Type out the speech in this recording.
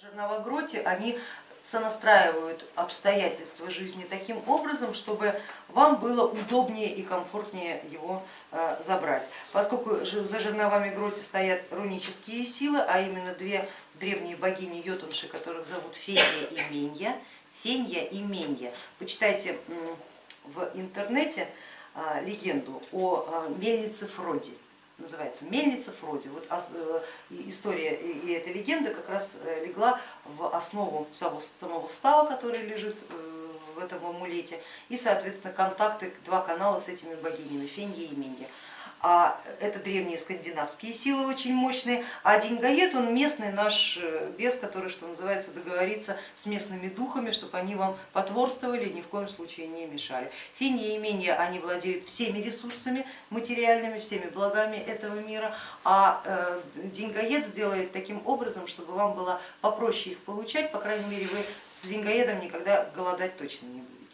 Жернова Гроте, они сонастраивают обстоятельства жизни таким образом, чтобы вам было удобнее и комфортнее его э, забрать. Поскольку за жерновами Гроте стоят рунические силы, а именно две древние богини Йотунши, которых зовут Фенья и Менья, Фенья и Менья. Почитайте в интернете э, легенду о э, мельнице Фроди называется Мельница Фроди. Вот э, история и эта легенда как раз э, легла в основу самого става, который лежит э, в этом амулете, и соответственно контакты, два канала с этими богинями Фенья и Менья а это древние скандинавские силы очень мощные, а Деньгаед он местный наш э, бес, который, что называется, договорится с местными духами, чтобы они вам потворствовали ни в коем случае не мешали. Фини и Менья, они владеют всеми ресурсами материальными, всеми благами этого мира, а э, Деньгаед сделает таким образом, чтобы вам было попроще их получать, по крайней мере вы с Деньгаедом никогда голодать точно не будете.